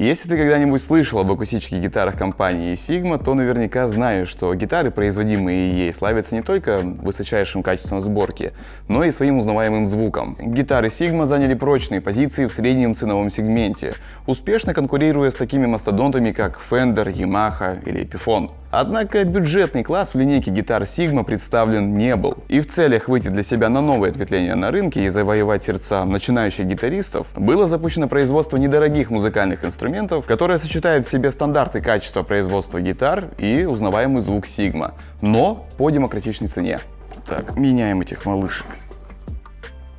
Если ты когда-нибудь слышал об акустических гитарах компании Sigma, то наверняка знаешь, что гитары, производимые ей, славятся не только высочайшим качеством сборки, но и своим узнаваемым звуком. Гитары Sigma заняли прочные позиции в среднем ценовом сегменте, успешно конкурируя с такими мастодонтами, как Fender, Yamaha или Epiphone. Однако бюджетный класс в линейке гитар Sigma представлен не был. И в целях выйти для себя на новое ответвление на рынке и завоевать сердца начинающих гитаристов, было запущено производство недорогих музыкальных инструментов, которые сочетают в себе стандарты качества производства гитар и узнаваемый звук Sigma, но по демократичной цене. Так, меняем этих малышек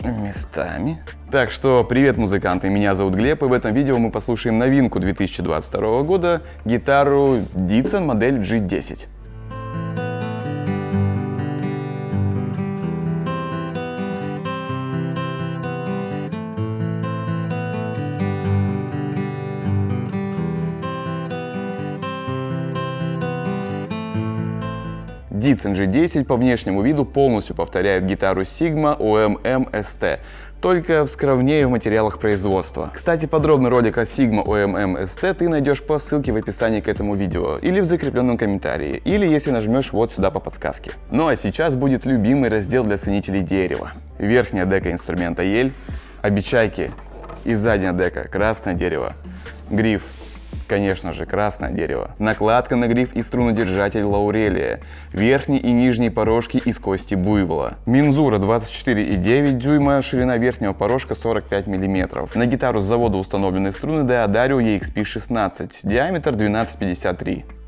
местами. Так что привет, музыканты, меня зовут Глеб, и в этом видео мы послушаем новинку 2022 года, гитару Ditson модель G10. Ditson G10 по внешнему виду полностью повторяет гитару Sigma OMM ST, только вскровнее в материалах производства. Кстати, подробный ролик о Sigma OMM ST ты найдешь по ссылке в описании к этому видео, или в закрепленном комментарии, или если нажмешь вот сюда по подсказке. Ну а сейчас будет любимый раздел для ценителей дерева. Верхняя дека инструмента ель, обечайки и задняя дека красное дерево, гриф Конечно же, красное дерево. Накладка на гриф и струнодержатель лаурелия. Верхний и нижний порожки из кости буйвола. Мензура 24,9 дюйма, ширина верхнего порожка 45 мм. На гитару с завода установлены струны Deodario EXP16, диаметр 12,53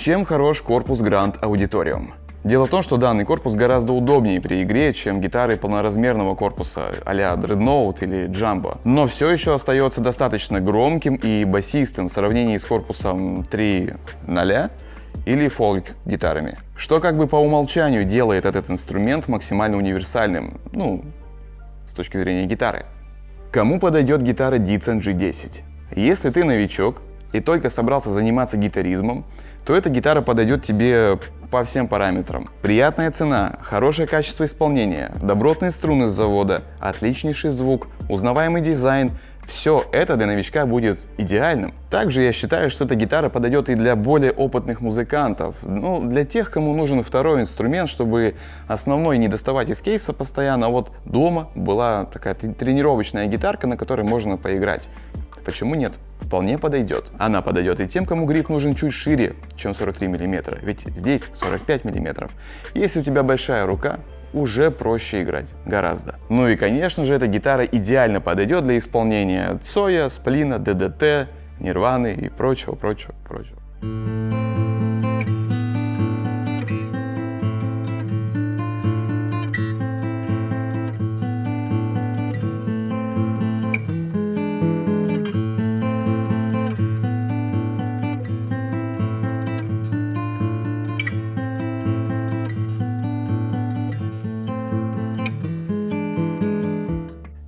Чем хорош корпус Grand Auditorium? Дело в том, что данный корпус гораздо удобнее при игре, чем гитары полноразмерного корпуса а-ля Dreadnought или Jumbo. Но все еще остается достаточно громким и басистым в сравнении с корпусом 3.0 или фолк гитарами. Что как бы по умолчанию делает этот инструмент максимально универсальным, ну, с точки зрения гитары. Кому подойдет гитара Ditson G10? Если ты новичок и только собрался заниматься гитаризмом, то эта гитара подойдет тебе по всем параметрам. Приятная цена, хорошее качество исполнения, добротные струны с завода, отличнейший звук, узнаваемый дизайн – все это для новичка будет идеальным. Также я считаю, что эта гитара подойдет и для более опытных музыкантов. Ну, для тех, кому нужен второй инструмент, чтобы основной не доставать из кейса постоянно, а вот дома была такая тренировочная гитарка, на которой можно поиграть. Почему нет? Вполне подойдет. Она подойдет и тем, кому гриф нужен чуть шире, чем 43 мм, ведь здесь 45 мм. Если у тебя большая рука, уже проще играть, гораздо. Ну и конечно же, эта гитара идеально подойдет для исполнения Цоя, Сплина, ДДТ, Нирваны и прочего, прочего, прочего.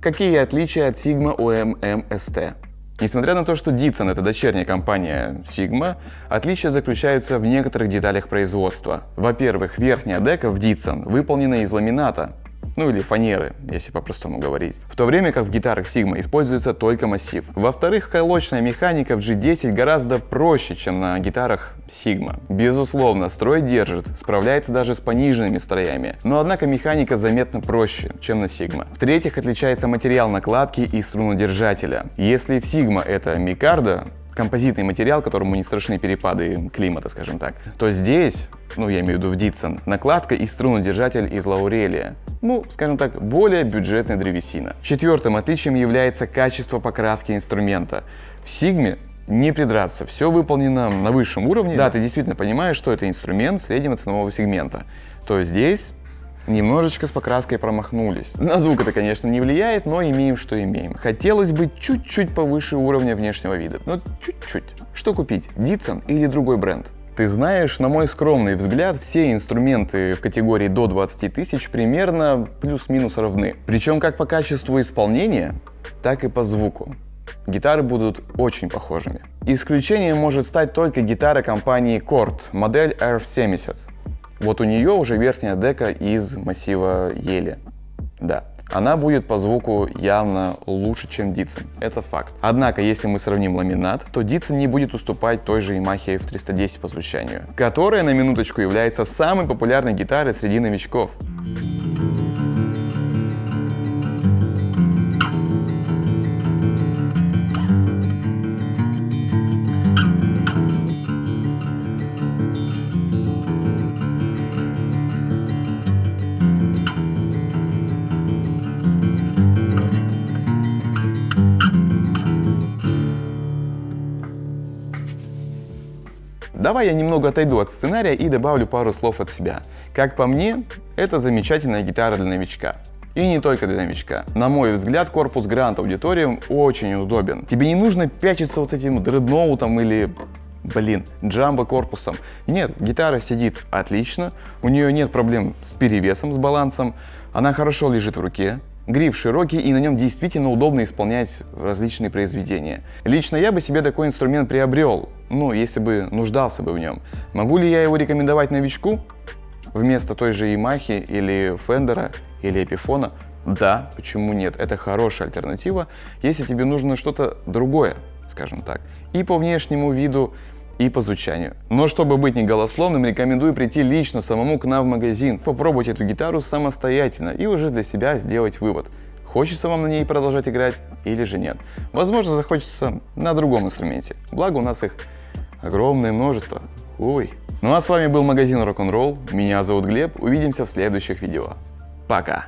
Какие отличия от Sigma OMM ST? Несмотря на то, что Ditson — это дочерняя компания Sigma, отличия заключаются в некоторых деталях производства. Во-первых, верхняя дека в Ditson выполнена из ламината, ну или фанеры, если по-простому говорить. В то время как в гитарах Sigma используется только массив. Во-вторых, колочная механика в G10 гораздо проще, чем на гитарах Sigma. Безусловно, строй держит, справляется даже с пониженными строями, но однако механика заметно проще, чем на Sigma. В-третьих, отличается материал накладки и струнодержателя. Если в Sigma это микардо, композитный материал, которому не страшны перепады климата, скажем так, то здесь, ну я имею в виду в Дитсон, накладка и струнодержатель из лаурелия. Ну, скажем так, более бюджетная древесина. Четвертым отличием является качество покраски инструмента. В Сигме не придраться, все выполнено на высшем уровне. Да, ты действительно понимаешь, что это инструмент среднего ценового сегмента. То здесь немножечко с покраской промахнулись. На звук это, конечно, не влияет, но имеем, что имеем. Хотелось бы чуть-чуть повыше уровня внешнего вида. но чуть-чуть. Что купить, Дитсон или другой бренд? Ты знаешь, на мой скромный взгляд, все инструменты в категории до 20 тысяч примерно плюс-минус равны. Причем как по качеству исполнения, так и по звуку. Гитары будут очень похожими. Исключением может стать только гитара компании Chord, модель R70. Вот у нее уже верхняя дека из массива ели. Да, она будет по звуку явно лучше, чем Дитсон. Это факт. Однако, если мы сравним ламинат, то Дитсон не будет уступать той же Yamaha F310 по звучанию, которая на минуточку является самой популярной гитарой среди новичков. Давай я немного отойду от сценария и добавлю пару слов от себя. Как по мне, это замечательная гитара для новичка. И не только для новичка. На мой взгляд, корпус Grand Auditorium очень удобен. Тебе не нужно пячиться вот с этим дредноутом или блин, джамбо корпусом. Нет, гитара сидит отлично, у нее нет проблем с перевесом, с балансом, она хорошо лежит в руке, Гриф широкий и на нем действительно удобно исполнять различные произведения. Лично я бы себе такой инструмент приобрел, ну, если бы нуждался бы в нем. Могу ли я его рекомендовать новичку? Вместо той же Yamaha или Фендера или Эпифона? Да, почему нет? Это хорошая альтернатива, если тебе нужно что-то другое, скажем так. И по внешнему виду, и по звучанию. Но чтобы быть не голословным, рекомендую прийти лично самому к нам в магазин, попробовать эту гитару самостоятельно и уже для себя сделать вывод. Хочется вам на ней продолжать играть или же нет. Возможно, захочется на другом инструменте. Благо у нас их огромное множество. Ой. Ну а с вами был магазин Rock'n'Roll. Меня зовут Глеб. Увидимся в следующих видео. Пока.